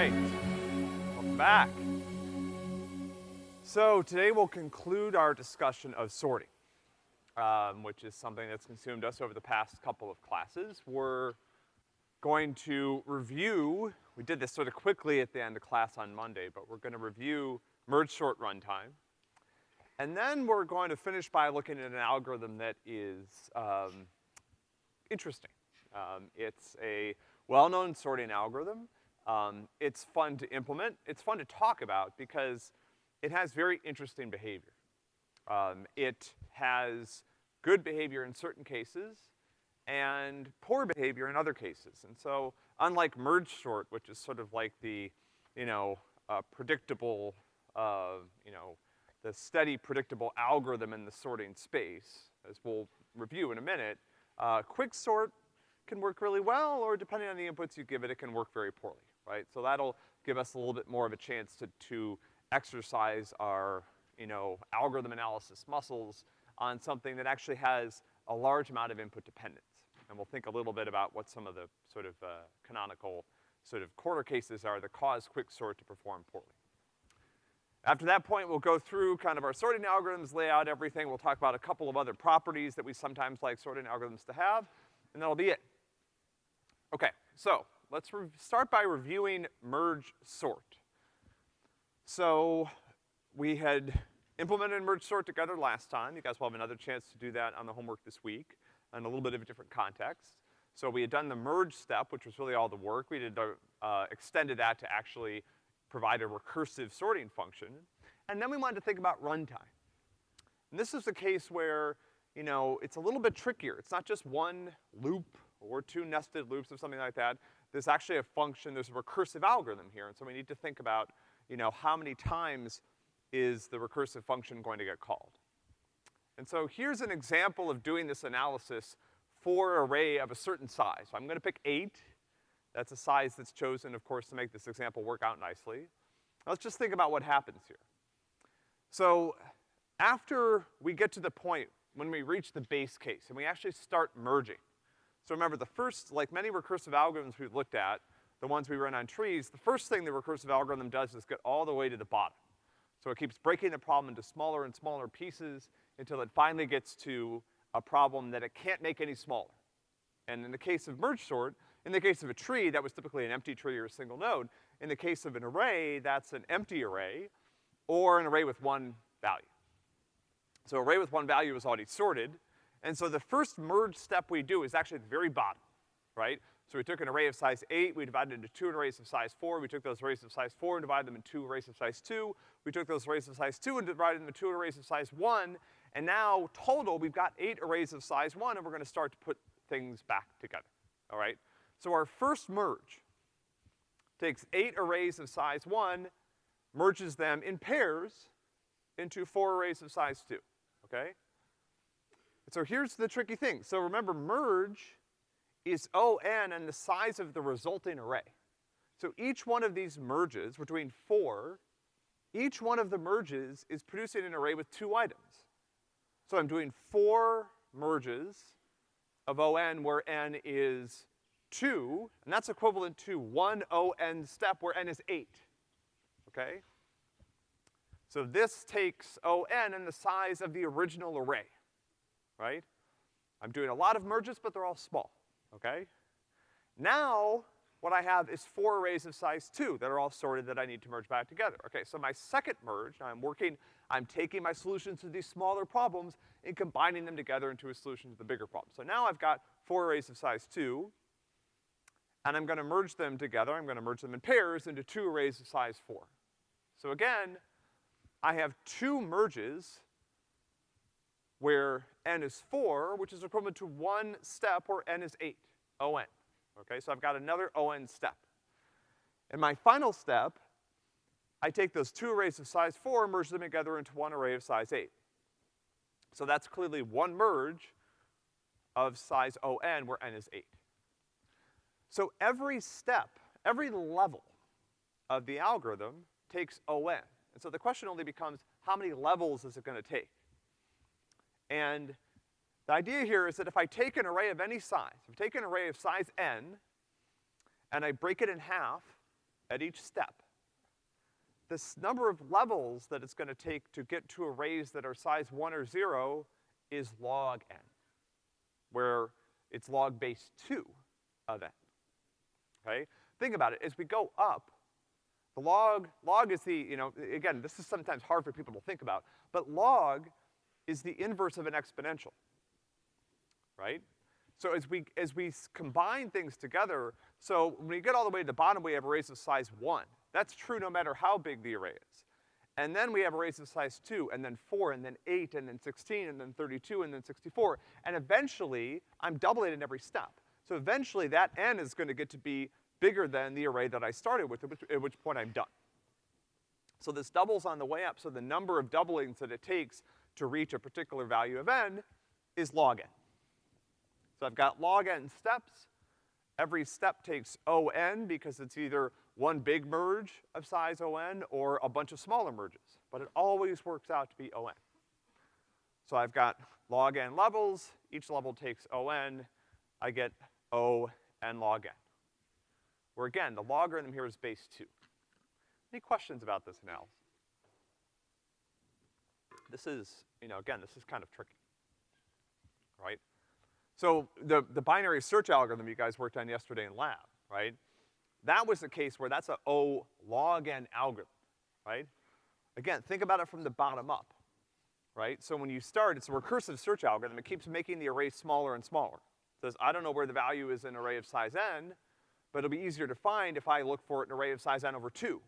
right. Welcome back. So today we'll conclude our discussion of sorting, um, which is something that's consumed us over the past couple of classes. We're going to review, we did this sort of quickly at the end of class on Monday, but we're gonna review merge sort runtime. And then we're going to finish by looking at an algorithm that is, um, interesting. Um, it's a well-known sorting algorithm. Um, it's fun to implement. It's fun to talk about because it has very interesting behavior. Um, it has good behavior in certain cases and poor behavior in other cases. And so, unlike merge sort, which is sort of like the, you know, uh, predictable, uh, you know, the steady predictable algorithm in the sorting space, as we'll review in a minute, uh, quicksort can work really well, or depending on the inputs you give it, it can work very poorly, right? So that'll give us a little bit more of a chance to, to exercise our, you know, algorithm analysis muscles on something that actually has a large amount of input dependence. And we'll think a little bit about what some of the sort of, uh, canonical sort of corner cases are that cause quicksort to perform poorly. After that point, we'll go through kind of our sorting algorithms, lay out everything. We'll talk about a couple of other properties that we sometimes like sorting algorithms to have, and that'll be it. Okay, so let's start by reviewing merge sort. So we had implemented merge sort together last time. You guys will have another chance to do that on the homework this week in a little bit of a different context. So we had done the merge step, which was really all the work. We did, uh, extended that to actually provide a recursive sorting function. And then we wanted to think about runtime. And this is a case where, you know, it's a little bit trickier. It's not just one loop or two nested loops or something like that. There's actually a function, there's a recursive algorithm here, and so we need to think about, you know, how many times is the recursive function going to get called. And so here's an example of doing this analysis for an array of a certain size. So I'm gonna pick eight, that's a size that's chosen, of course, to make this example work out nicely. Let's just think about what happens here. So, after we get to the point when we reach the base case and we actually start merging. So remember, the first, like many recursive algorithms we've looked at, the ones we run on trees, the first thing the recursive algorithm does is get all the way to the bottom. So it keeps breaking the problem into smaller and smaller pieces until it finally gets to a problem that it can't make any smaller. And in the case of merge sort, in the case of a tree, that was typically an empty tree or a single node. In the case of an array, that's an empty array or an array with one value. So array with one value is already sorted. And so the first merge step we do is actually at the very bottom, right? So we took an array of size eight, we divided into two arrays of size four, we took those arrays of size four and divided them into two arrays of size two, we took those arrays of size two and divided them into two arrays of size one, and now total we've got eight arrays of size one and we're gonna start to put things back together, all right? So our first merge takes eight arrays of size one, merges them in pairs into four arrays of size two, okay? So here's the tricky thing. So remember, merge is O(n) and the size of the resulting array. So each one of these merges, we're doing four, each one of the merges is producing an array with two items. So I'm doing four merges of O(n) where n is two, and that's equivalent to one O(n) step where n is eight, okay? So this takes O(n) and the size of the original array, right? I'm doing a lot of merges, but they're all small, okay? Now, what I have is four arrays of size two that are all sorted that I need to merge back together. Okay, so my second merge, I'm working, I'm taking my solutions to these smaller problems and combining them together into a solution to the bigger problem. So now I've got four arrays of size two, and I'm gonna merge them together, I'm gonna merge them in pairs into two arrays of size four. So again, I have two merges where n is four, which is equivalent to one step where n is eight, O(n). Okay, so I've got another O(n) step. In my final step, I take those two arrays of size four and merge them together into one array of size eight. So that's clearly one merge of size O(n) where n is eight. So every step, every level of the algorithm takes O(n). And so the question only becomes, how many levels is it gonna take? And the idea here is that if I take an array of any size, if I take an array of size n, and I break it in half, at each step, this number of levels that it's gonna take to get to arrays that are size one or zero is log n, where it's log base two of n, okay? Think about it, as we go up, the log, log is the, you know, again, this is sometimes hard for people to think about, but log is the inverse of an exponential, right? So as we, as we combine things together, so when we get all the way to the bottom, we have arrays of size one. That's true no matter how big the array is. And then we have arrays of size two, and then four, and then eight, and then sixteen, and then thirty-two, and then sixty-four. And eventually, I'm doubling in every step. So eventually that n is gonna get to be bigger than the array that I started with, at which, at which point I'm done. So this doubles on the way up, so the number of doublings that it takes to reach a particular value of n is log n. So I've got log n steps. Every step takes O(n) because it's either one big merge of size O(n) or a bunch of smaller merges. But it always works out to be O(n). So I've got log n levels, each level takes O(n), I get O n log n. Where again, the logarithm here is base two. Any questions about this analysis? This is, you know, again, this is kind of tricky, right? So the, the binary search algorithm you guys worked on yesterday in lab, right? That was the case where that's a O log n algorithm, right? Again, think about it from the bottom up, right? So when you start, it's a recursive search algorithm. It keeps making the array smaller and smaller. It says, I don't know where the value is in array of size n, but it'll be easier to find if I look for an array of size n over two.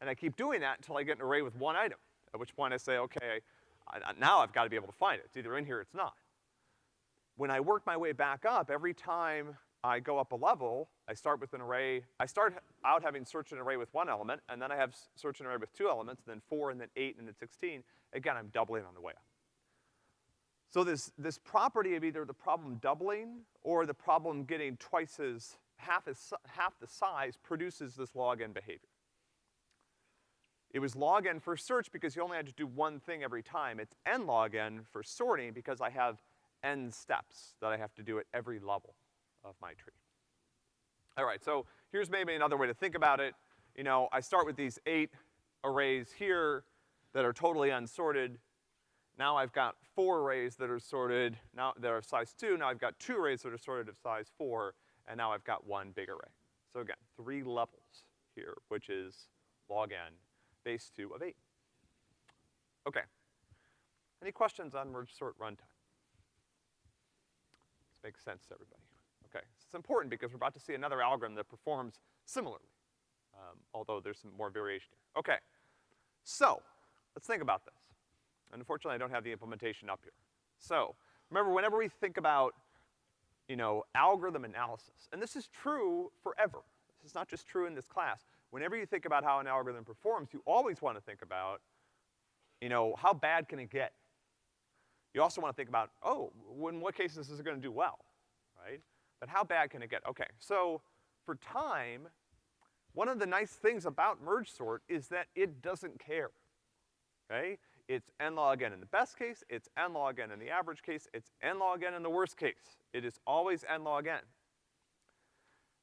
And I keep doing that until I get an array with one item, at which point I say, okay, I, now I've gotta be able to find it. It's either in here or it's not. When I work my way back up, every time I go up a level, I start with an array, I start out having search an array with one element, and then I have search an array with two elements, and then four, and then eight, and then sixteen. Again, I'm doubling on the way up. So this, this property of either the problem doubling or the problem getting twice as, half as, half the size produces this log n behavior. It was log n for search because you only had to do one thing every time. It's n log n for sorting because I have n steps that I have to do at every level of my tree. All right, so here's maybe another way to think about it. You know, I start with these eight arrays here that are totally unsorted. Now I've got four arrays that are sorted, now that are size two, now I've got two arrays that are sorted of size four, and now I've got one big array. So again, three levels here, which is log n base two of eight. Okay. Any questions on merge sort runtime? This makes sense to everybody. Okay. It's important because we're about to see another algorithm that performs similarly, um, although there's some more variation here. Okay. So, let's think about this. Unfortunately, I don't have the implementation up here. So, remember, whenever we think about, you know, algorithm analysis, and this is true forever. This is not just true in this class whenever you think about how an algorithm performs, you always wanna think about, you know, how bad can it get? You also wanna think about, oh, in what cases is it gonna do well, right? But how bad can it get? Okay, so for time, one of the nice things about merge sort is that it doesn't care, okay? It's n log n in the best case, it's n log n in the average case, it's n log n in the worst case. It is always n log n.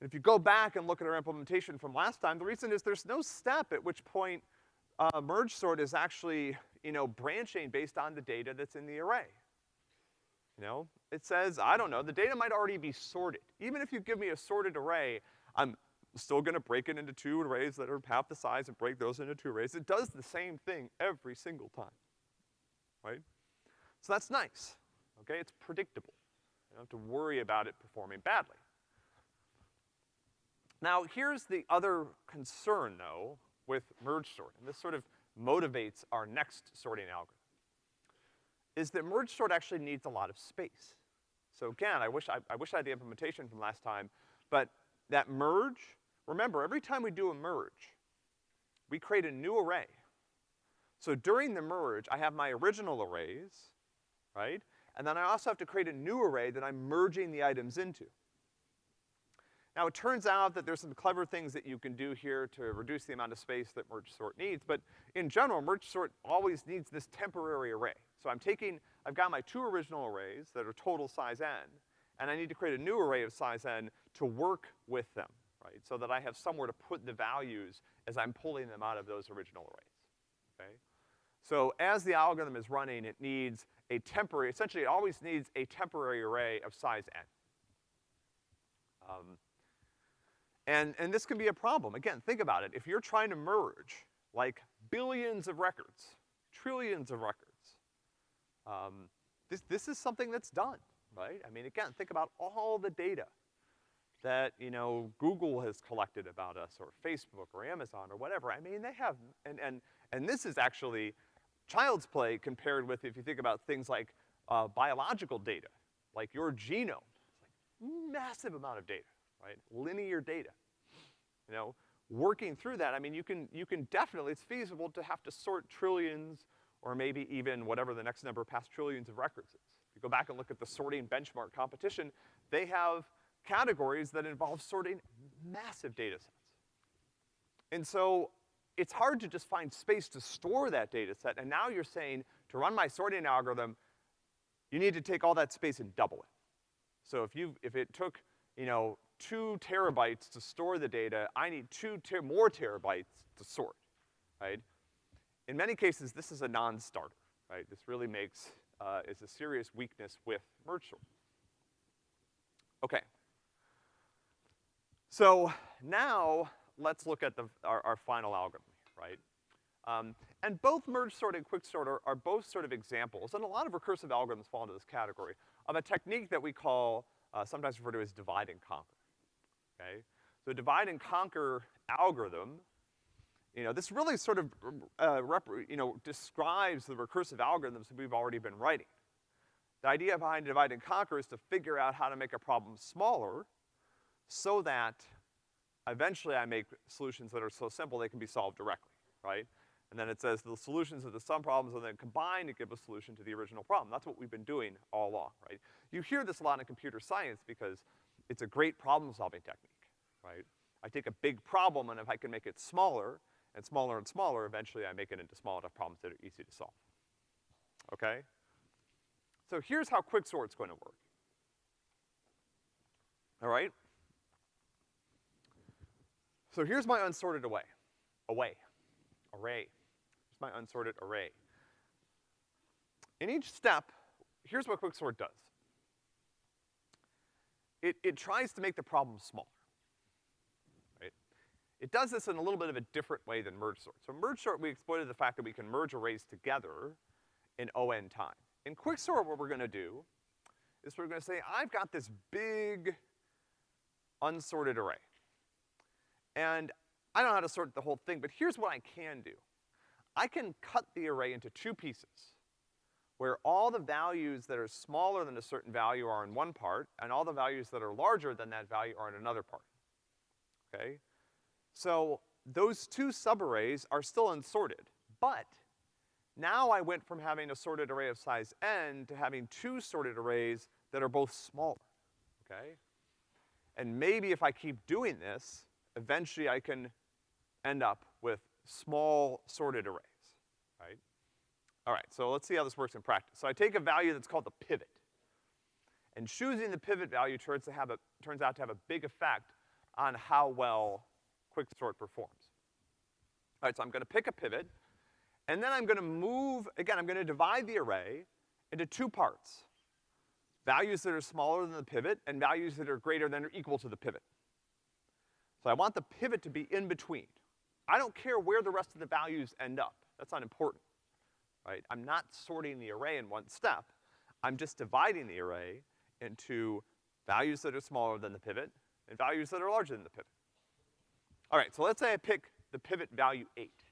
And if you go back and look at our implementation from last time, the reason is there's no step at which point uh, merge sort is actually, you know, branching based on the data that's in the array. You know, it says, I don't know, the data might already be sorted. Even if you give me a sorted array, I'm still gonna break it into two arrays that are half the size and break those into two arrays. It does the same thing every single time, right? So that's nice, okay? It's predictable. You don't have to worry about it performing badly. Now, here's the other concern, though, with merge sort, and this sort of motivates our next sorting algorithm, is that merge sort actually needs a lot of space. So again, I wish I, I wish I had the implementation from last time, but that merge, remember, every time we do a merge, we create a new array. So during the merge, I have my original arrays, right? And then I also have to create a new array that I'm merging the items into. Now it turns out that there's some clever things that you can do here to reduce the amount of space that merge sort needs, but in general, merge sort always needs this temporary array. So I'm taking, I've got my two original arrays that are total size n, and I need to create a new array of size n to work with them, right? So that I have somewhere to put the values as I'm pulling them out of those original arrays, okay? So as the algorithm is running, it needs a temporary, essentially it always needs a temporary array of size n. Um, and, and this can be a problem. Again, think about it. If you're trying to merge, like, billions of records, trillions of records, um, this, this is something that's done, right? I mean, again, think about all the data that, you know, Google has collected about us, or Facebook, or Amazon, or whatever. I mean, they have, and, and, and this is actually child's play compared with if you think about things like, uh, biological data, like your genome. It's like massive amount of data, right? Linear data. You know, working through that, I mean, you can, you can definitely, it's feasible to have to sort trillions or maybe even whatever the next number past trillions of records is. If you go back and look at the sorting benchmark competition, they have categories that involve sorting massive data sets. And so, it's hard to just find space to store that data set, and now you're saying, to run my sorting algorithm, you need to take all that space and double it. So if you, if it took, you know, two terabytes to store the data, I need two ter more terabytes to sort, right? In many cases, this is a non-starter, right? This really makes, uh, is a serious weakness with merge sort. Okay. So now, let's look at the, our, our final algorithm, right? Um, and both merge sort and quicksort are, are both sort of examples, and a lot of recursive algorithms fall into this category, of a technique that we call, uh, sometimes referred to as divide and conquer, okay? So divide and conquer algorithm, you know, this really sort of, uh, you know, describes the recursive algorithms that we've already been writing. The idea behind divide and conquer is to figure out how to make a problem smaller so that eventually I make solutions that are so simple they can be solved directly, right? And then it says the solutions of the sum problems and then combined to give a solution to the original problem. That's what we've been doing all along, right? You hear this a lot in computer science because it's a great problem-solving technique, right? I take a big problem and if I can make it smaller, and smaller and smaller, eventually I make it into small enough problems that are easy to solve. Okay? So here's how quicksort's gonna work. All right? So here's my unsorted away, away, array. Here's my unsorted array. In each step, here's what quicksort does. It, it tries to make the problem smaller. Right? It does this in a little bit of a different way than merge sort. So merge sort, we exploited the fact that we can merge arrays together in O(n) time. In quicksort, what we're gonna do is we're gonna say, I've got this big unsorted array. And I don't know how to sort the whole thing, but here's what I can do. I can cut the array into two pieces, where all the values that are smaller than a certain value are in one part, and all the values that are larger than that value are in another part. Okay? So, those two subarrays are still unsorted, but now I went from having a sorted array of size n to having two sorted arrays that are both smaller, okay? And maybe if I keep doing this, eventually I can end up with small sorted arrays, right? All right, so let's see how this works in practice. So I take a value that's called the pivot. And choosing the pivot value turns, to have a, turns out to have a big effect on how well quicksort performs. All right, so I'm gonna pick a pivot, and then I'm gonna move, again, I'm gonna divide the array into two parts. Values that are smaller than the pivot, and values that are greater than or equal to the pivot. So I want the pivot to be in between. I don't care where the rest of the values end up. That's not important, right? I'm not sorting the array in one step. I'm just dividing the array into values that are smaller than the pivot and values that are larger than the pivot. All right, so let's say I pick the pivot value eight,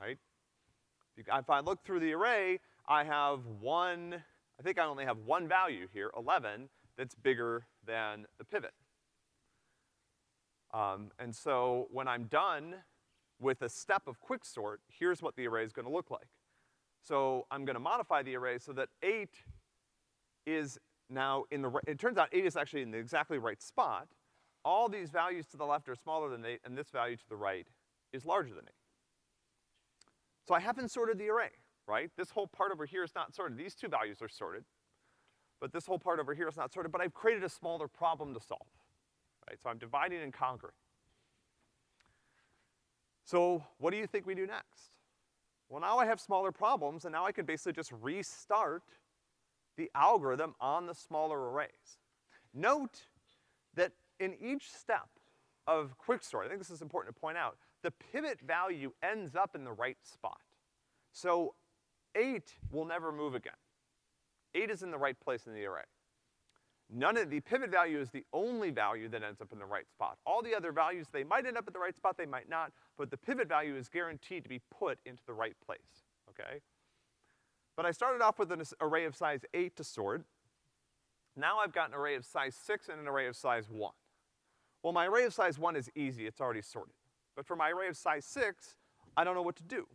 right? If I look through the array, I have one, I think I only have one value here, 11, that's bigger than the pivot. Um, and so when I'm done with a step of quicksort, here's what the array is gonna look like. So I'm gonna modify the array so that eight is now in the, it turns out eight is actually in the exactly right spot. All these values to the left are smaller than eight, and this value to the right is larger than eight. So I haven't sorted the array, right? This whole part over here is not sorted. These two values are sorted. But this whole part over here is not sorted, but I've created a smaller problem to solve, right? So I'm dividing and conquering. So what do you think we do next? Well, now I have smaller problems, and now I can basically just restart the algorithm on the smaller arrays. Note that in each step of quicksort, I think this is important to point out, the pivot value ends up in the right spot. So eight will never move again. Eight is in the right place in the array. None of, the pivot value is the only value that ends up in the right spot. All the other values, they might end up at the right spot, they might not, but the pivot value is guaranteed to be put into the right place, okay? But I started off with an array of size eight to sort. Now I've got an array of size six and an array of size one. Well, my array of size one is easy, it's already sorted. But for my array of size six, I don't know what to do.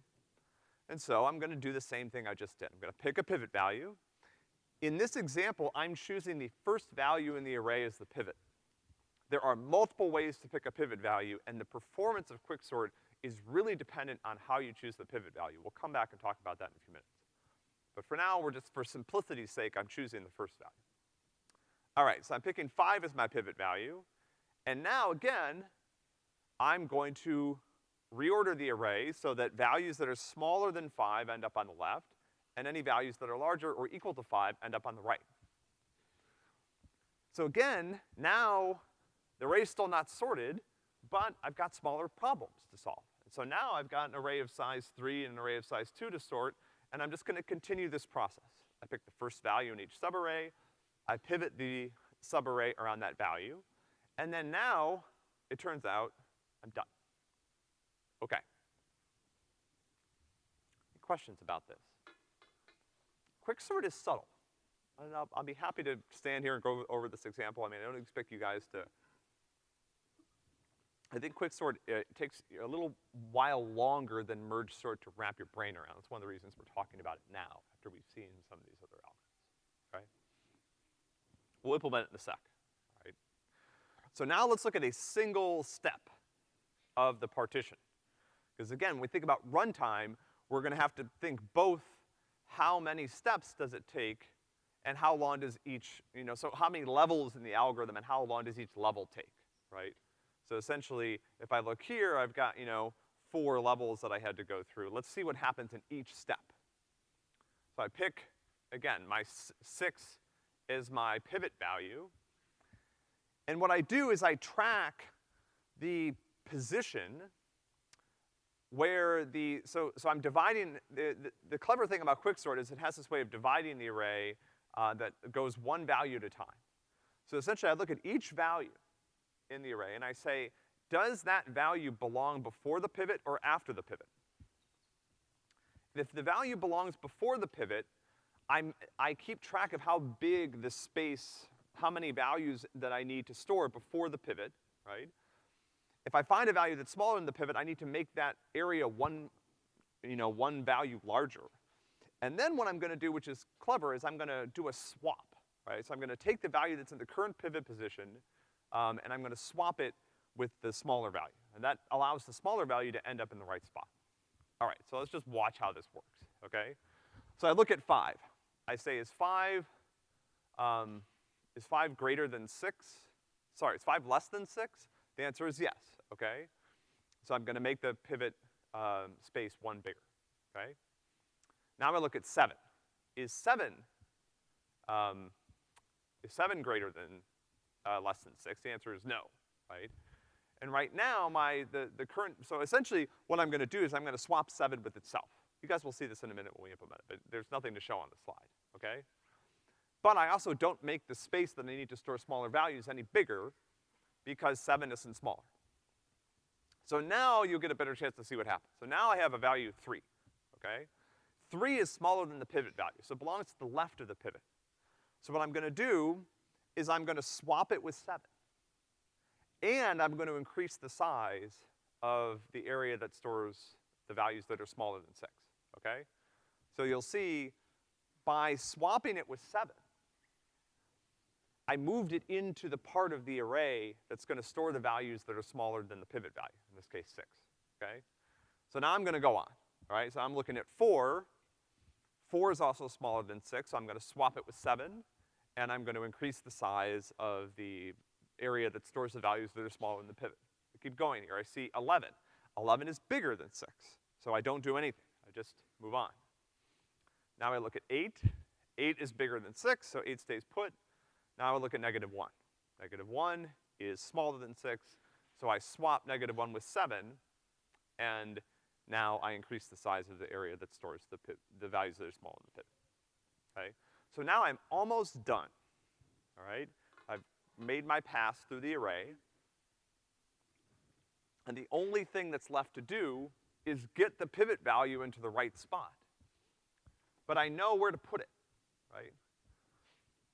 And so I'm gonna do the same thing I just did. I'm gonna pick a pivot value, in this example, I'm choosing the first value in the array as the pivot. There are multiple ways to pick a pivot value, and the performance of quicksort is really dependent on how you choose the pivot value. We'll come back and talk about that in a few minutes. But for now, we're just, for simplicity's sake, I'm choosing the first value. All right, so I'm picking five as my pivot value, and now, again, I'm going to reorder the array so that values that are smaller than five end up on the left, and any values that are larger or equal to five end up on the right. So again, now the array's still not sorted, but I've got smaller problems to solve. So now I've got an array of size three and an array of size two to sort, and I'm just gonna continue this process. I pick the first value in each subarray, I pivot the subarray around that value, and then now, it turns out, I'm done. Okay. Any Questions about this? Quicksort is subtle. And I'll, I'll be happy to stand here and go over this example. I mean, I don't expect you guys to, I think quicksort, uh, it takes a little while longer than merge sort to wrap your brain around. That's one of the reasons we're talking about it now, after we've seen some of these other algorithms, right? We'll implement it in a sec, right? So now let's look at a single step of the partition. Because again, when we think about runtime, we're gonna have to think both how many steps does it take and how long does each, you know, so how many levels in the algorithm and how long does each level take, right? So essentially, if I look here, I've got, you know, four levels that I had to go through. Let's see what happens in each step. So I pick, again, my six is my pivot value. And what I do is I track the position where the, so, so I'm dividing, the, the, the, clever thing about quicksort is it has this way of dividing the array uh, that goes one value at a time. So essentially I look at each value in the array and I say, does that value belong before the pivot or after the pivot? If the value belongs before the pivot, I'm, I keep track of how big the space, how many values that I need to store before the pivot, right? If I find a value that's smaller than the pivot, I need to make that area one, you know, one value larger. And then what I'm gonna do, which is clever, is I'm gonna do a swap, right? So I'm gonna take the value that's in the current pivot position, um, and I'm gonna swap it with the smaller value. And that allows the smaller value to end up in the right spot. All right, so let's just watch how this works, okay? So I look at five. I say, is five, um, is five greater than six? Sorry, is five less than six? The answer is yes, okay? So I'm gonna make the pivot um, space one bigger, okay? Now I'm gonna look at seven. Is seven, um, is seven greater than, uh, less than six? The answer is no, right? And right now, my, the, the current, so essentially what I'm gonna do is I'm gonna swap seven with itself. You guys will see this in a minute when we implement it, but there's nothing to show on the slide, okay? But I also don't make the space that I need to store smaller values any bigger because seven isn't smaller. So now you'll get a better chance to see what happens. So now I have a value three, okay? Three is smaller than the pivot value, so it belongs to the left of the pivot. So what I'm gonna do is I'm gonna swap it with seven. And I'm gonna increase the size of the area that stores the values that are smaller than six, okay? So you'll see by swapping it with seven, I moved it into the part of the array that's gonna store the values that are smaller than the pivot value, in this case six, okay? So now I'm gonna go on, all right? So I'm looking at four. Four is also smaller than six, so I'm gonna swap it with seven, and I'm gonna increase the size of the area that stores the values that are smaller than the pivot. I keep going here. I see 11. 11 is bigger than 6, so I don't do anything. I just move on. Now I look at 8. 8 is bigger than 6, so 8 stays put. Now I look at negative 1. Negative 1 is smaller than 6, so I swap negative 1 with 7, and now I increase the size of the area that stores the, the values that are small in the pivot. Okay? So now I'm almost done, all right? I've made my pass through the array, and the only thing that's left to do is get the pivot value into the right spot. But I know where to put it, right?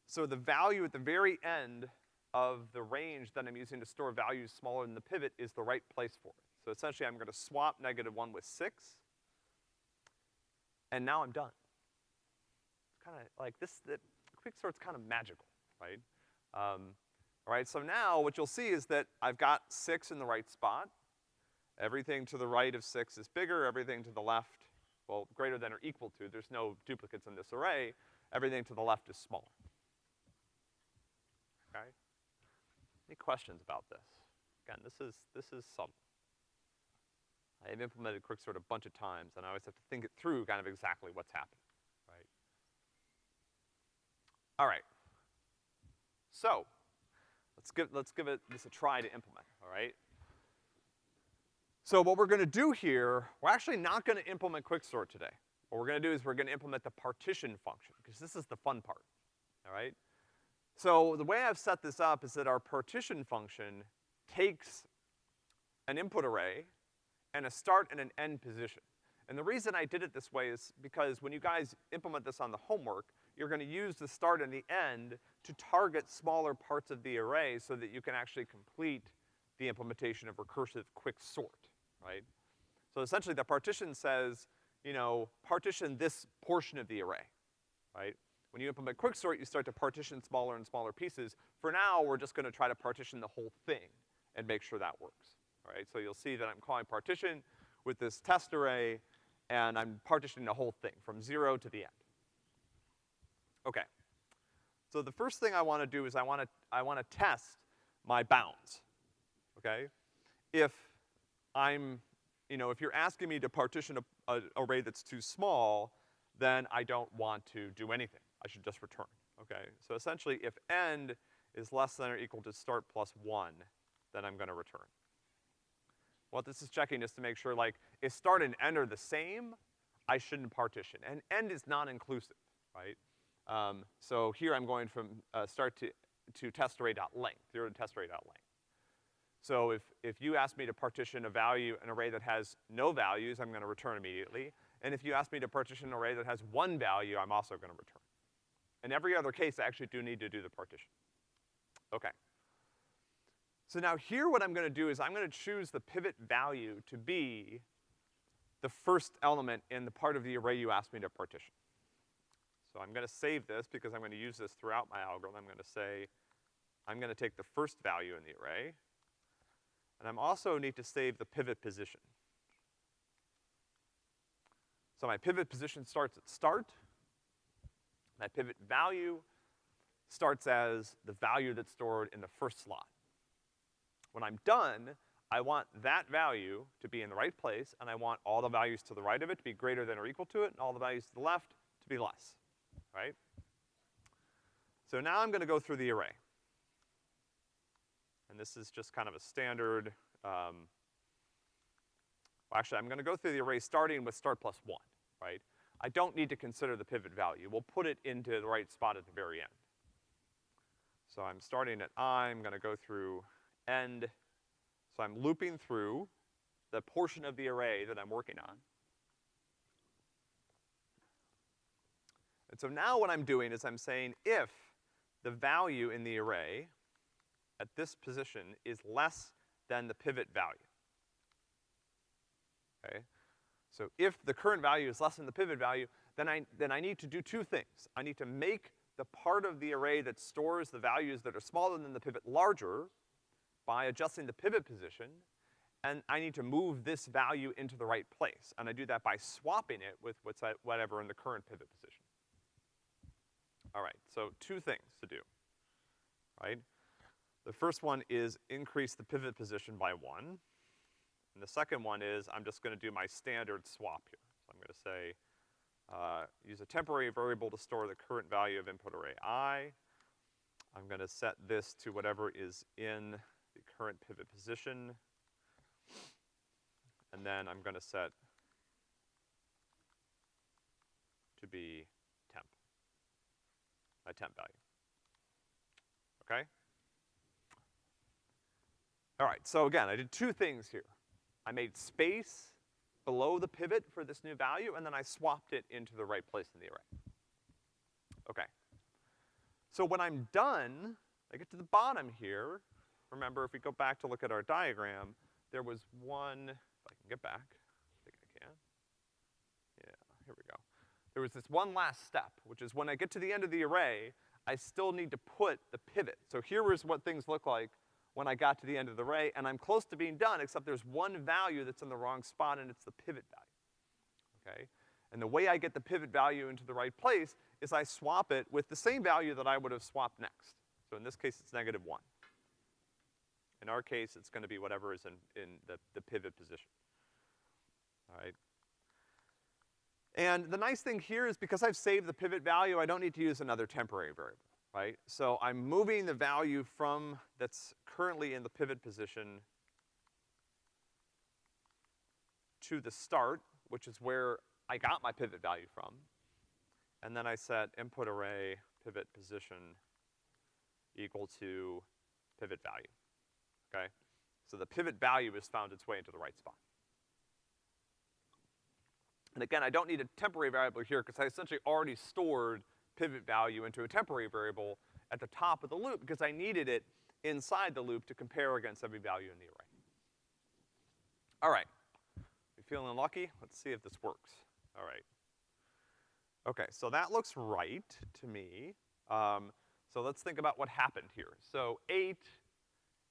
So the value at the very end of the range that I'm using to store values smaller than the pivot is the right place for it. So essentially I'm gonna swap negative one with six, and now I'm done. It's kinda like this, the quicksort's kind of magical, right? Um, all right, so now what you'll see is that I've got six in the right spot. Everything to the right of six is bigger, everything to the left, well, greater than or equal to, there's no duplicates in this array, everything to the left is smaller. Okay? Any questions about this? Again, this is, this is subtle. I have implemented quicksort a bunch of times, and I always have to think it through kind of exactly what's happening, right? All right. So, let's give, let's give it this a try to implement, all right? So what we're gonna do here, we're actually not gonna implement quicksort today. What we're gonna do is we're gonna implement the partition function, because this is the fun part, all right? So the way I've set this up is that our partition function takes an input array and a start and an end position. And the reason I did it this way is because when you guys implement this on the homework, you're gonna use the start and the end to target smaller parts of the array so that you can actually complete the implementation of recursive quick sort, right? So essentially the partition says, you know, partition this portion of the array, right? When you implement quicksort, you start to partition smaller and smaller pieces. For now, we're just gonna try to partition the whole thing and make sure that works, all right? So you'll see that I'm calling partition with this test array, and I'm partitioning the whole thing from zero to the end. Okay. So the first thing I wanna do is I wanna, I wanna test my bounds, okay? If I'm, you know, if you're asking me to partition a, a array that's too small, then I don't want to do anything. I should just return, okay? So essentially, if end is less than or equal to start plus one, then I'm gonna return. What this is checking is to make sure, like, if start and end are the same, I shouldn't partition. And end is non-inclusive, right? Um, so here I'm going from, uh, start to, to test length, zero to test dot length. So if, if you ask me to partition a value, an array that has no values, I'm gonna return immediately. And if you ask me to partition an array that has one value, I'm also gonna return. In every other case, I actually do need to do the partition. Okay. So now here what I'm gonna do is I'm gonna choose the pivot value to be the first element in the part of the array you asked me to partition. So I'm gonna save this because I'm gonna use this throughout my algorithm. I'm gonna say, I'm gonna take the first value in the array, and I'm also need to save the pivot position. So my pivot position starts at start, my pivot value starts as the value that's stored in the first slot. When I'm done, I want that value to be in the right place, and I want all the values to the right of it to be greater than or equal to it, and all the values to the left to be less, right? So now I'm gonna go through the array. And this is just kind of a standard, um, well actually I'm gonna go through the array starting with start plus one, right? I don't need to consider the pivot value. We'll put it into the right spot at the very end. So I'm starting at i, I'm gonna go through end. So I'm looping through the portion of the array that I'm working on. And so now what I'm doing is I'm saying if the value in the array at this position is less than the pivot value. Okay? So if the current value is less than the pivot value, then I, then I need to do two things. I need to make the part of the array that stores the values that are smaller than the pivot larger by adjusting the pivot position, and I need to move this value into the right place. And I do that by swapping it with what's at whatever in the current pivot position. All right, so two things to do, right? The first one is increase the pivot position by one. And the second one is I'm just gonna do my standard swap here. So I'm gonna say, uh, use a temporary variable to store the current value of input array i. I'm gonna set this to whatever is in the current pivot position. And then I'm gonna set to be temp, my temp value. Okay? All right, so again, I did two things here. I made space below the pivot for this new value, and then I swapped it into the right place in the array. Okay. So when I'm done, I get to the bottom here. Remember, if we go back to look at our diagram, there was one, if I can get back, I think I can. Yeah, here we go. There was this one last step, which is when I get to the end of the array, I still need to put the pivot. So here is what things look like when I got to the end of the array, and I'm close to being done, except there's one value that's in the wrong spot, and it's the pivot value, okay? And the way I get the pivot value into the right place is I swap it with the same value that I would have swapped next. So in this case, it's negative one. In our case, it's gonna be whatever is in, in the, the pivot position. All right? And the nice thing here is because I've saved the pivot value, I don't need to use another temporary variable right? So I'm moving the value from, that's currently in the pivot position to the start, which is where I got my pivot value from. And then I set input array pivot position equal to pivot value, okay? So the pivot value has found its way into the right spot. And again, I don't need a temporary variable here because I essentially already stored pivot value into a temporary variable at the top of the loop because I needed it inside the loop to compare against every value in the array. All right. You feeling lucky? Let's see if this works. All right. Okay, so that looks right to me. Um, so let's think about what happened here. So eight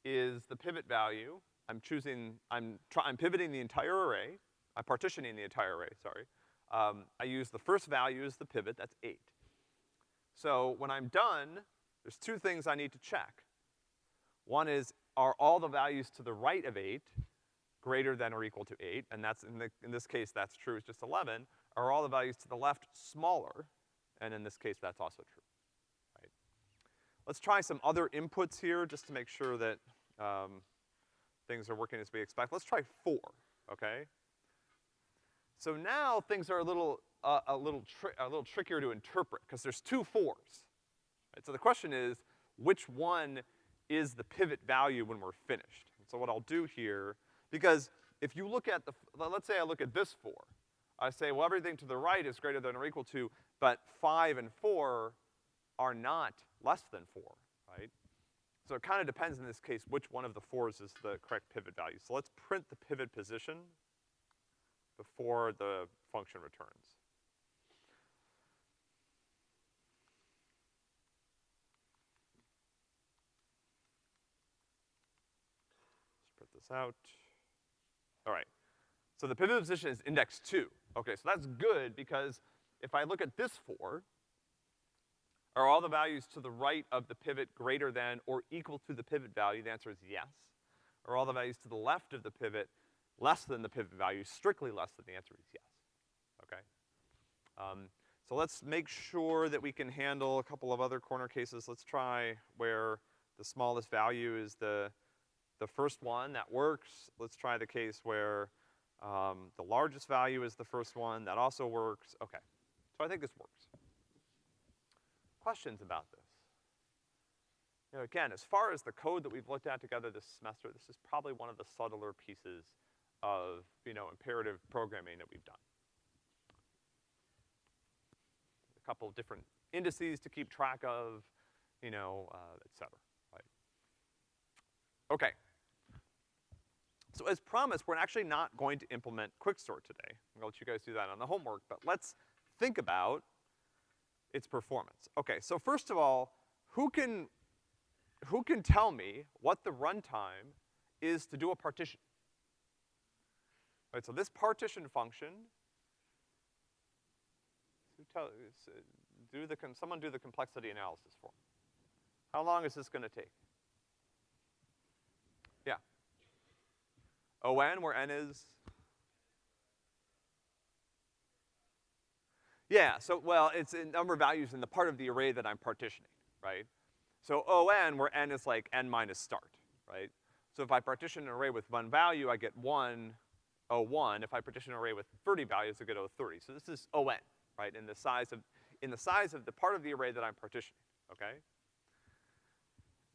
is the pivot value. I'm choosing, I'm I'm pivoting the entire array. I'm partitioning the entire array, sorry. Um, I use the first value as the pivot, that's eight. So when I'm done, there's two things I need to check. One is, are all the values to the right of eight greater than or equal to eight? And that's, in, the, in this case, that's true, it's just 11. Are all the values to the left smaller? And in this case, that's also true, right? Let's try some other inputs here just to make sure that, um, things are working as we expect. Let's try four, okay? So now things are a little a, little a little trickier to interpret, because there's two fours. Right? So the question is, which one is the pivot value when we're finished? So what I'll do here, because if you look at the, let's say I look at this four. I say, well, everything to the right is greater than or equal to, but five and four are not less than four, right? So it kind of depends in this case which one of the fours is the correct pivot value. So let's print the pivot position before the function returns. This out. All right. So the pivot position is index two. Okay, so that's good because if I look at this four, are all the values to the right of the pivot greater than or equal to the pivot value? The answer is yes. Are all the values to the left of the pivot less than the pivot value, strictly less than? The answer is yes. Okay? Um, so let's make sure that we can handle a couple of other corner cases. Let's try where the smallest value is the the first one, that works. Let's try the case where um, the largest value is the first one, that also works. Okay, so I think this works. Questions about this? You know, again, as far as the code that we've looked at together this semester, this is probably one of the subtler pieces of, you know, imperative programming that we've done. A couple of different indices to keep track of, you know, uh, et cetera, right? Okay. So as promised, we're actually not going to implement quicksort today. I'm gonna let you guys do that on the homework, but let's think about its performance. Okay, so first of all, who can, who can tell me what the runtime is to do a partition? Right, so this partition function, tell, uh, do the, someone do the complexity analysis for me. How long is this gonna take? Oh, On, where n is? Yeah, so, well, it's a number of values in the part of the array that I'm partitioning, right? So On, where n is like n minus start, right? So if I partition an array with one value, I get one O1. If I partition an array with 30 values, I get O30. So this is On, right, in the size of, in the size of the part of the array that I'm partitioning, okay?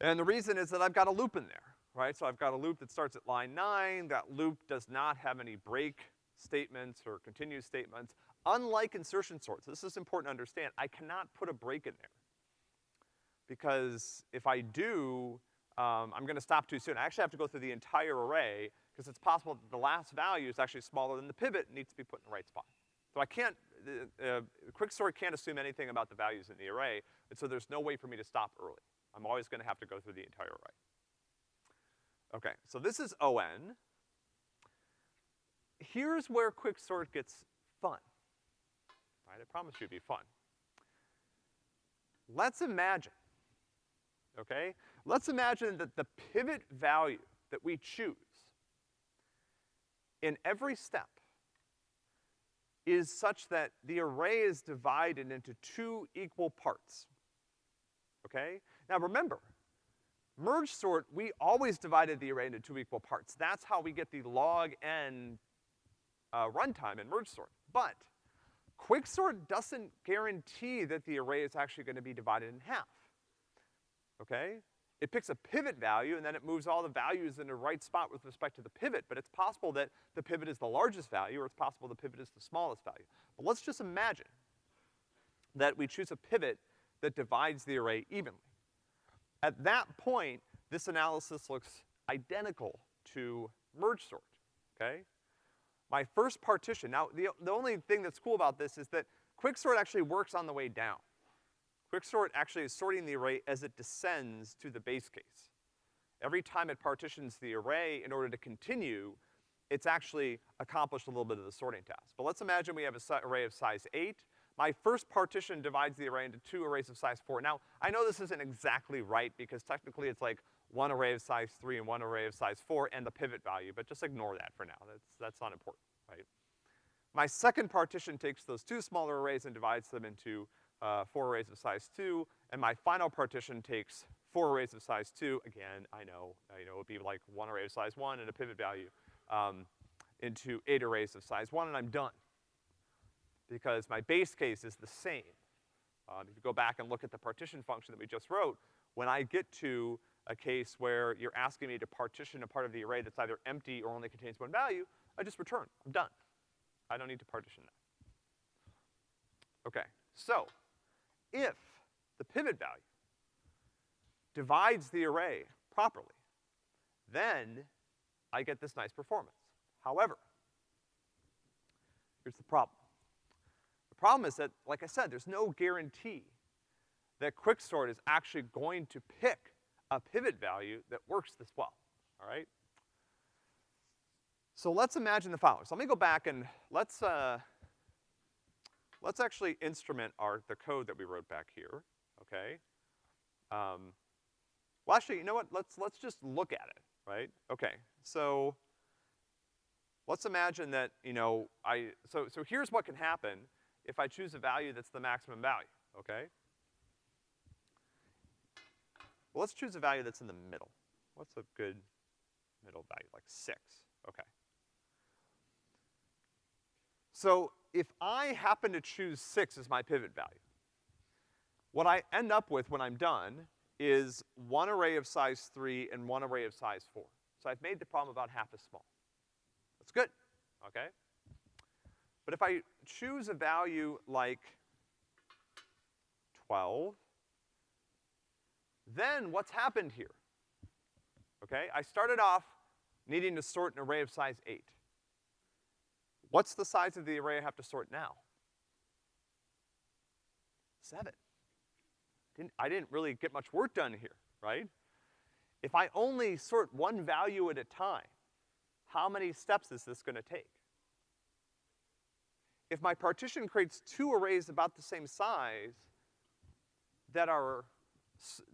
And the reason is that I've got a loop in there, right? So I've got a loop that starts at line nine. That loop does not have any break statements or continue statements. Unlike insertion sorts, this is important to understand, I cannot put a break in there. Because if I do, um, I'm gonna stop too soon. I actually have to go through the entire array, because it's possible that the last value is actually smaller than the pivot and needs to be put in the right spot. So I can't, uh, uh, quicksort can't assume anything about the values in the array, and so there's no way for me to stop early. I'm always gonna have to go through the entire array. Okay, so this is On. Here's where quicksort gets fun. Right, I promise you it'd be fun. Let's imagine, okay? Let's imagine that the pivot value that we choose in every step is such that the array is divided into two equal parts, okay? Now remember, merge sort, we always divided the array into two equal parts. That's how we get the log n uh, runtime in merge sort. But quicksort doesn't guarantee that the array is actually gonna be divided in half, okay? It picks a pivot value and then it moves all the values in the right spot with respect to the pivot, but it's possible that the pivot is the largest value or it's possible the pivot is the smallest value. But let's just imagine that we choose a pivot that divides the array evenly. At that point, this analysis looks identical to merge sort, okay? My first partition, now the, the only thing that's cool about this is that quicksort actually works on the way down. Quicksort actually is sorting the array as it descends to the base case. Every time it partitions the array in order to continue, it's actually accomplished a little bit of the sorting task. But let's imagine we have an array of size eight, my first partition divides the array into two arrays of size four. Now, I know this isn't exactly right because technically it's like one array of size three and one array of size four and the pivot value, but just ignore that for now. That's, that's not important, right? My second partition takes those two smaller arrays and divides them into, uh, four arrays of size two, and my final partition takes four arrays of size two, again, I know, you know, it would be like one array of size one and a pivot value, um, into eight arrays of size one, and I'm done because my base case is the same. Um, if you go back and look at the partition function that we just wrote, when I get to a case where you're asking me to partition a part of the array that's either empty or only contains one value, I just return. I'm done. I don't need to partition that. Okay, so if the pivot value divides the array properly, then I get this nice performance. However, here's the problem. Problem is that, like I said, there's no guarantee that quicksort is actually going to pick a pivot value that works this well, all right? So let's imagine the following. So let me go back and let's, uh, let's actually instrument our, the code that we wrote back here, okay? Um, well actually, you know what, let's, let's just look at it, right? Okay, so let's imagine that, you know, I, so, so here's what can happen if I choose a value that's the maximum value, okay? Well, let's choose a value that's in the middle. What's a good middle value? Like six, okay. So if I happen to choose six as my pivot value, what I end up with when I'm done is one array of size three and one array of size four. So I've made the problem about half as small. That's good, okay? But if I choose a value like 12, then what's happened here? Okay, I started off needing to sort an array of size eight. What's the size of the array I have to sort now? Seven. Didn't, I didn't really get much work done here, right? If I only sort one value at a time, how many steps is this gonna take? If my partition creates two arrays about the same size that are,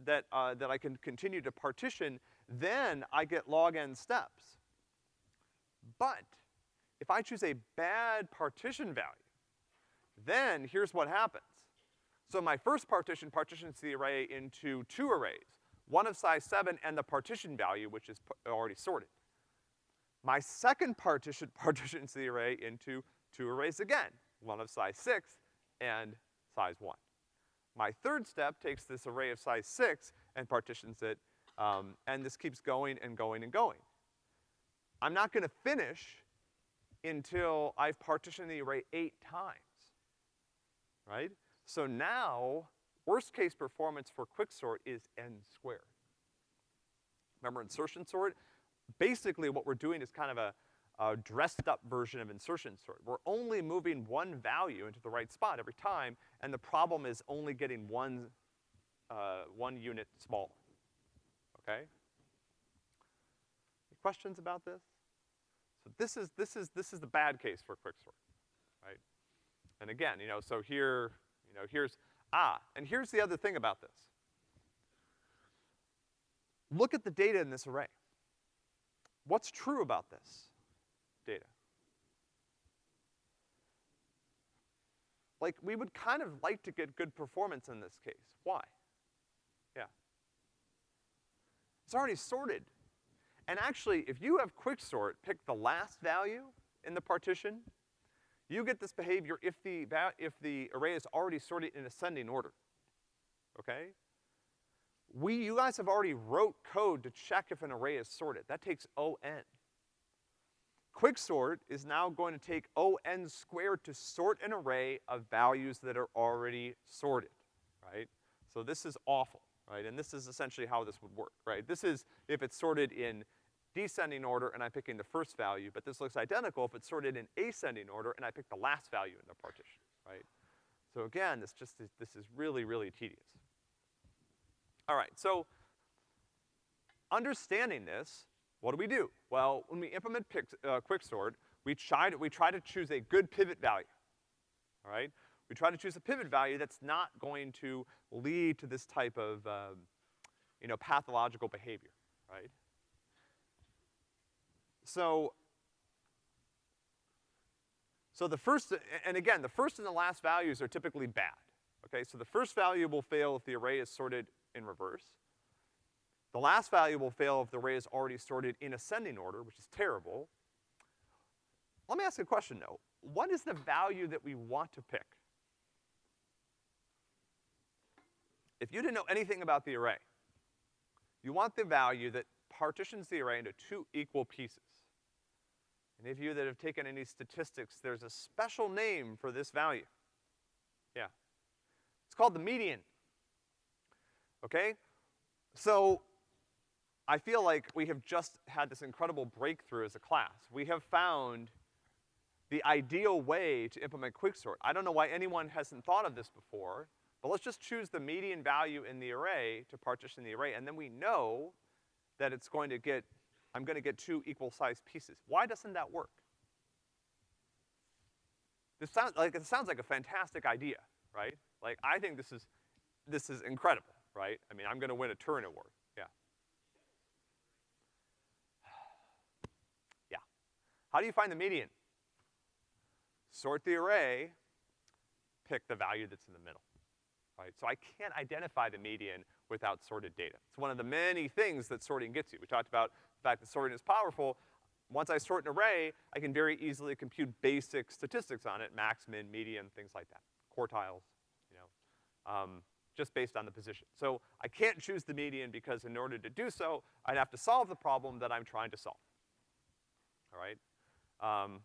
that, uh, that I can continue to partition, then I get log n steps. But if I choose a bad partition value, then here's what happens. So my first partition partitions the array into two arrays, one of size seven and the partition value, which is already sorted. My second partition partitions the array into two arrays again, one of size six and size one. My third step takes this array of size six and partitions it, um, and this keeps going and going and going. I'm not gonna finish until I've partitioned the array eight times, right? So now, worst case performance for quicksort is n squared. Remember insertion sort? Basically what we're doing is kind of a, a dressed up version of insertion sort. We're only moving one value into the right spot every time, and the problem is only getting one, uh, one unit smaller, okay? Any questions about this? So this is, this is, this is the bad case for quicksort, right? And again, you know, so here, you know, here's, ah, and here's the other thing about this. Look at the data in this array. What's true about this data? Like, we would kind of like to get good performance in this case. Why? Yeah. It's already sorted. And actually, if you have quicksort pick the last value in the partition, you get this behavior if the, if the array is already sorted in ascending order, okay? We, you guys have already wrote code to check if an array is sorted. That takes O n. Quicksort is now going to take O n squared to sort an array of values that are already sorted, right? So this is awful, right? And this is essentially how this would work, right? This is if it's sorted in descending order and I'm picking the first value, but this looks identical if it's sorted in ascending order and I pick the last value in the partition, right? So again, this just is, this is really, really tedious. All right, so understanding this, what do we do? Well, when we implement pick, uh, quicksort, we try, to, we try to choose a good pivot value, all right? We try to choose a pivot value that's not going to lead to this type of, um, you know, pathological behavior, right? So, so the first, and again, the first and the last values are typically bad, okay? So the first value will fail if the array is sorted in reverse. The last value will fail if the array is already sorted in ascending order, which is terrible. Let me ask a question though. What is the value that we want to pick? If you didn't know anything about the array, you want the value that partitions the array into two equal pieces. Any of you that have taken any statistics, there's a special name for this value. Yeah. It's called the median. Okay? So, I feel like we have just had this incredible breakthrough as a class. We have found the ideal way to implement quicksort. I don't know why anyone hasn't thought of this before, but let's just choose the median value in the array to partition the array, and then we know that it's going to get I'm gonna get two equal sized pieces. Why doesn't that work? This sounds like, it sounds like a fantastic idea, right? Like, I think this is, this is incredible, right? I mean, I'm gonna win a Turing Award, yeah. Yeah. How do you find the median? Sort the array, pick the value that's in the middle, right? So I can't identify the median without sorted data. It's one of the many things that sorting gets you. We talked about the fact that sorting is powerful. Once I sort an array, I can very easily compute basic statistics on it, max, min, median, things like that. Quartiles, you know, um, just based on the position. So I can't choose the median because in order to do so, I'd have to solve the problem that I'm trying to solve. All right? Um,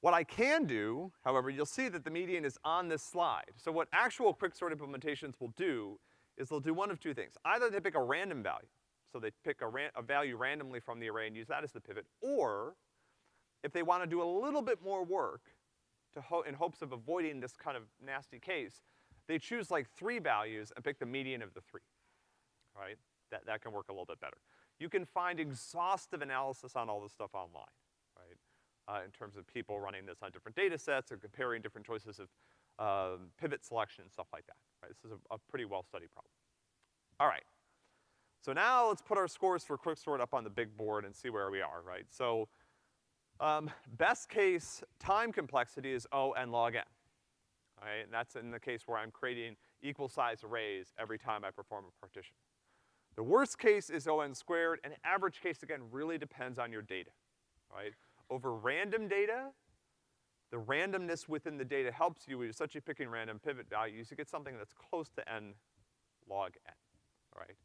what I can do, however, you'll see that the median is on this slide. So what actual quicksort implementations will do is they'll do one of two things. Either they pick a random value, so they pick a, ran a value randomly from the array and use that as the pivot, or if they wanna do a little bit more work to ho in hopes of avoiding this kind of nasty case, they choose like three values and pick the median of the three, right? That, that can work a little bit better. You can find exhaustive analysis on all this stuff online? Uh, in terms of people running this on different data sets or comparing different choices of um, pivot selection and stuff like that, right? This is a, a pretty well-studied problem. All right. So now let's put our scores for quicksort up on the big board and see where we are, right? So Um, best case time complexity is O n log n. All right, and that's in the case where I'm creating equal size arrays every time I perform a partition. The worst case is O n squared, and average case, again, really depends on your data, right? Over random data, the randomness within the data helps you, such you're picking random pivot values, you get something that's close to n log n, all right?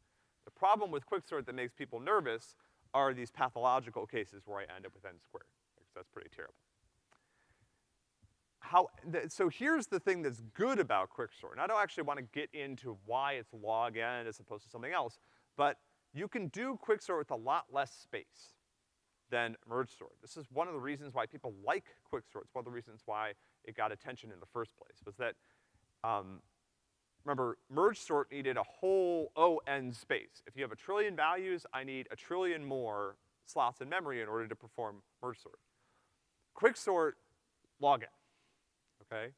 The problem with quicksort that makes people nervous are these pathological cases where I end up with n squared, that's pretty terrible. How, so here's the thing that's good about quicksort, and I don't actually wanna get into why it's log n as opposed to something else, but you can do quicksort with a lot less space than merge sort. This is one of the reasons why people like quicksort. It's one of the reasons why it got attention in the first place, was that, um, remember, merge sort needed a whole O(n) space. If you have a trillion values, I need a trillion more slots in memory in order to perform merge sort. Quicksort, log n, okay?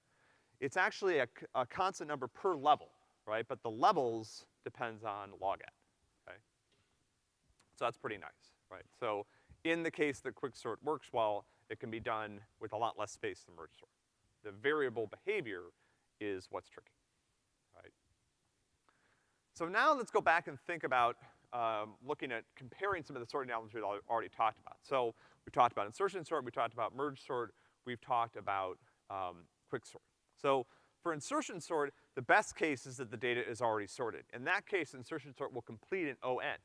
It's actually a, a constant number per level, right? But the levels depends on log n, okay? So that's pretty nice, right? So in the case that quicksort works well, it can be done with a lot less space than merge sort. The variable behavior is what's tricky, right? So now let's go back and think about, um, looking at comparing some of the sorting algorithms we've already talked about. So we talked about insertion sort, we talked about merge sort, we've talked about, um, quicksort. So for insertion sort, the best case is that the data is already sorted. In that case, insertion sort will complete in O(n),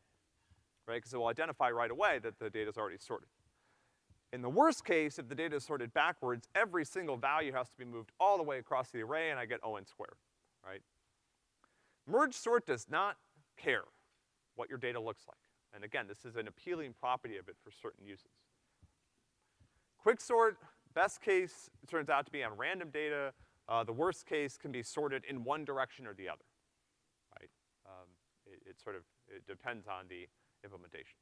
right? Because it will identify right away that the data is already sorted. In the worst case, if the data is sorted backwards, every single value has to be moved all the way across the array and I get O(n) squared, right? Merge sort does not care what your data looks like. And again, this is an appealing property of it for certain uses. Quicksort, best case, turns out to be on random data. Uh, the worst case can be sorted in one direction or the other, right? Um, it, it sort of, it depends on the implementation.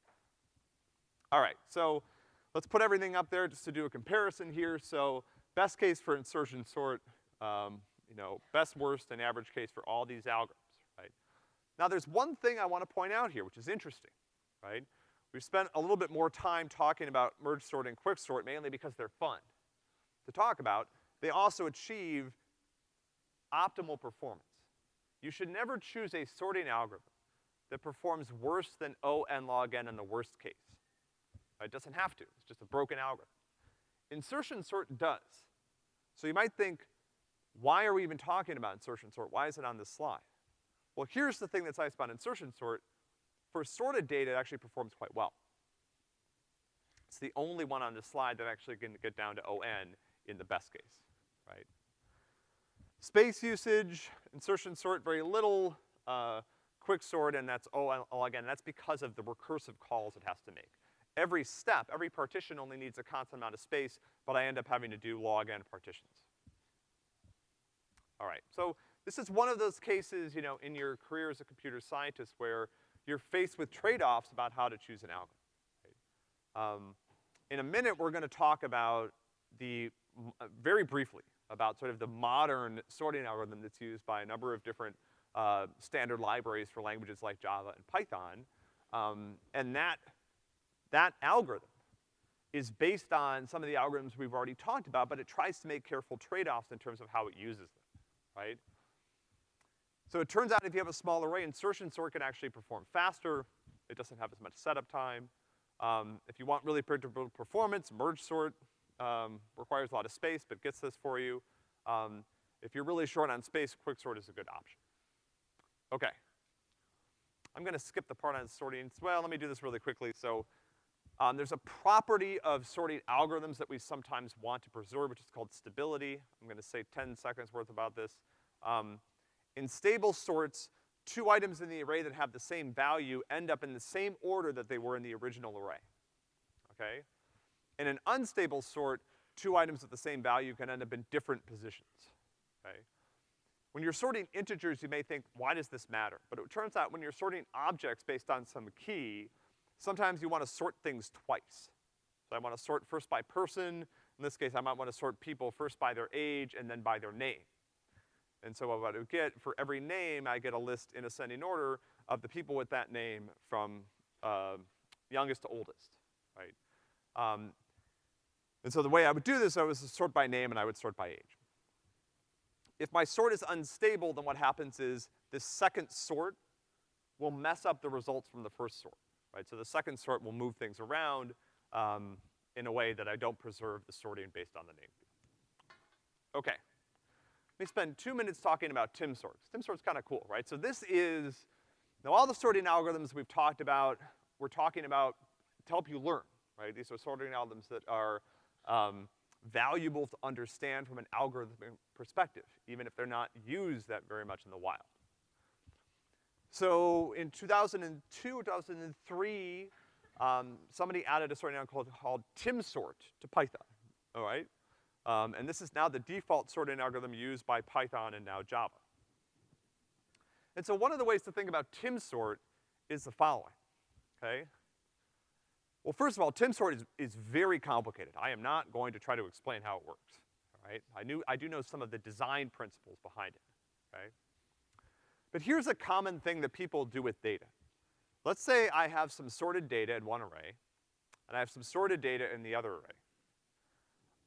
All right, so let's put everything up there just to do a comparison here. So best case for insertion sort, um, you know, best, worst, and average case for all these algorithms, right? Now there's one thing I wanna point out here, which is interesting, right? We've spent a little bit more time talking about merge sort and quicksort, mainly because they're fun to talk about, they also achieve optimal performance. You should never choose a sorting algorithm that performs worse than O n log n in the worst case. It doesn't have to, it's just a broken algorithm. Insertion sort does. So you might think, why are we even talking about insertion sort? Why is it on this slide? Well, here's the thing that's nice about insertion sort. For sorted data, it actually performs quite well. It's the only one on this slide that actually can get down to O n in the best case, right? Space usage, insertion sort, very little, uh, quicksort, and that's O log n, that's because of the recursive calls it has to make. Every step, every partition only needs a constant amount of space, but I end up having to do log n partitions. All right, so this is one of those cases, you know, in your career as a computer scientist where you're faced with trade-offs about how to choose an algorithm. Right? Um, in a minute, we're gonna talk about the uh, very briefly about sort of the modern sorting algorithm that's used by a number of different uh, standard libraries for languages like Java and Python. Um, and that, that algorithm is based on some of the algorithms we've already talked about, but it tries to make careful trade-offs in terms of how it uses them, right? So it turns out if you have a small array, insertion sort can actually perform faster. It doesn't have as much setup time. Um, if you want really predictable performance, merge sort um, requires a lot of space, but gets this for you. Um, if you're really short on space, quicksort is a good option. Okay. I'm gonna skip the part on sorting. Well, let me do this really quickly. So, um, there's a property of sorting algorithms that we sometimes want to preserve, which is called stability. I'm gonna say 10 seconds worth about this. Um, in stable sorts, two items in the array that have the same value end up in the same order that they were in the original array. Okay? In an unstable sort, two items with the same value can end up in different positions, okay? When you're sorting integers, you may think, why does this matter? But it turns out when you're sorting objects based on some key, sometimes you wanna sort things twice. So I wanna sort first by person, in this case I might wanna sort people first by their age and then by their name. And so what I would get, for every name, I get a list in ascending order of the people with that name from, uh, youngest to oldest, right? Um, And so the way I would do this, I would sort by name and I would sort by age. If my sort is unstable, then what happens is this second sort will mess up the results from the first sort, right? So the second sort will move things around, um, in a way that I don't preserve the sorting based on the name. Okay. Let me spend two minutes talking about timsort. Timsort's kinda cool, right? So this is, now all the sorting algorithms we've talked about, we're talking about to help you learn, right? These are sorting algorithms that are, um, valuable to understand from an algorithmic perspective, even if they're not used that very much in the wild. So in 2002, 2003, um, somebody added a sorting algorithm called, called timsort to Python, all right? Um, and this is now the default sorting algorithm used by Python and now Java. And so one of the ways to think about timsort is the following, okay? Well, first of all, timsort is, is very complicated. I am not going to try to explain how it works, all right? I knew, I do know some of the design principles behind it, okay? But here's a common thing that people do with data. Let's say I have some sorted data in one array, and I have some sorted data in the other array.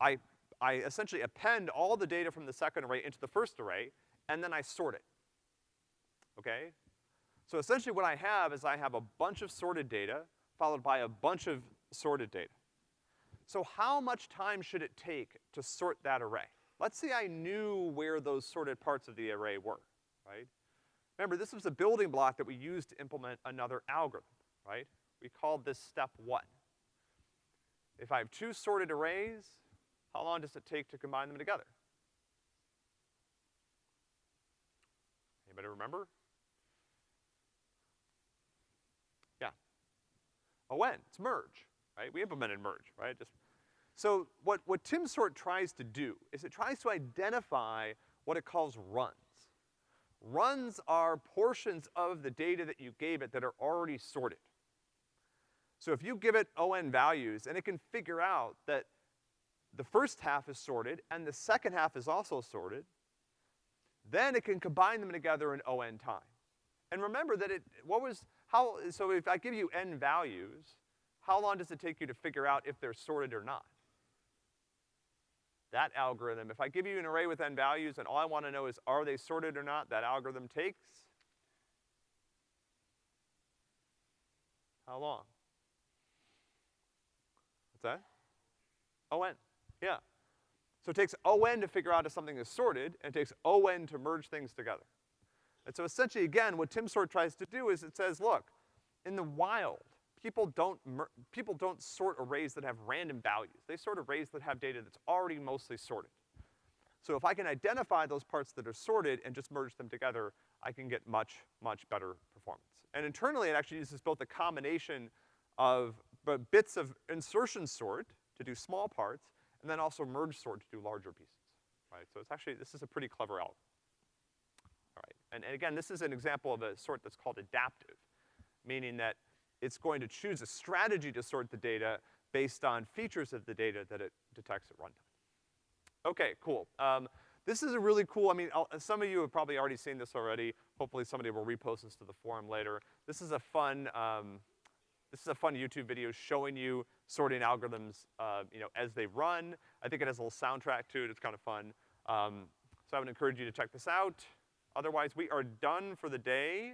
I, I essentially append all the data from the second array into the first array, and then I sort it. Okay? So essentially what I have is I have a bunch of sorted data, followed by a bunch of sorted data. So how much time should it take to sort that array? Let's say I knew where those sorted parts of the array were, right? Remember, this was a building block that we used to implement another algorithm, right? We called this step one. If I have two sorted arrays, how long does it take to combine them together? Anybody remember? Yeah. Oh, when? It's merge, right? We implemented merge, right? Just, so what, what timsort tries to do is it tries to identify what it calls runs. Runs are portions of the data that you gave it that are already sorted. So if you give it ON values and it can figure out that the first half is sorted and the second half is also sorted, then it can combine them together in ON time. And remember that it, what was, how, so if I give you N values, how long does it take you to figure out if they're sorted or not? that algorithm, if I give you an array with n values and all I wanna know is are they sorted or not, that algorithm takes how long? What's that? ON, yeah. So it takes ON to figure out if something is sorted, and it takes ON to merge things together. And so essentially, again, what timsort tries to do is it says, look, in the wild, people don't, people don't sort arrays that have random values. They sort arrays that have data that's already mostly sorted. So if I can identify those parts that are sorted and just merge them together, I can get much, much better performance. And internally, it actually uses both a combination of bits of insertion sort to do small parts, and then also merge sort to do larger pieces, right? So it's actually, this is a pretty clever algorithm. All right, and, and again, this is an example of a sort that's called adaptive, meaning that it's going to choose a strategy to sort the data based on features of the data that it detects at runtime. Okay, cool. Um, this is a really cool, I mean, I'll, some of you have probably already seen this already. Hopefully somebody will repost this to the forum later. This is a fun, um, this is a fun YouTube video showing you sorting algorithms, uh, you know, as they run. I think it has a little soundtrack to it, it's kind of fun. Um, so I would encourage you to check this out. Otherwise, we are done for the day.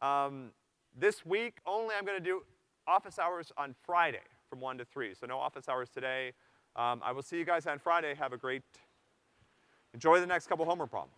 Um, this week, only I'm gonna do office hours on Friday from one to three, so no office hours today. Um, I will see you guys on Friday. Have a great, enjoy the next couple homework problems.